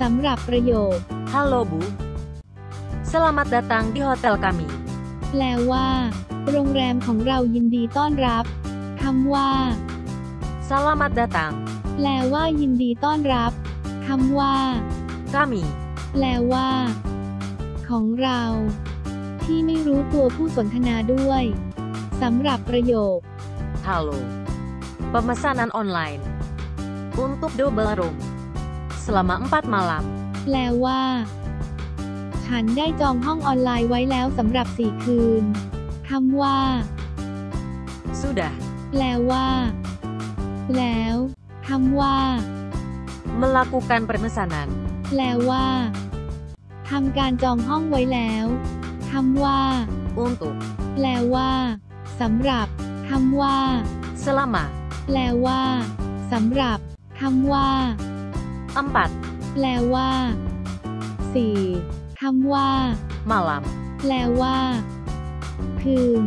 สำหรับประโยค Halo Bu. Selamat datang di hotel kami. แปลว่า โรงแรมของเรายินดีต้อนรับคำว่า Selamat datang. แปลว่ายินดีต้อนรับคำว่า Kami. แปลว่า ของเรา ที่ไม่รู้ตัวผู้สนทนาด้วยสำหรับประโยค Halo. Pemesanan online. Untuk double room. Selama 4 malam. แปลว่า ฉันได้จองห้องออนไลน์ไว้แล้วสำหรับสี่คืนคำว่า Sudah. แปลว่า แล้วคำว่า Melakukan pemesanan. แปลว่าทำการจองห้องไว้แล้วคำว่า Untuk. แปลว่าสำหรับคำว่า Selama แปลว่าสำหรับคำว่า 4แปลว่าสี่คำว่า malam. แปลว่า คืน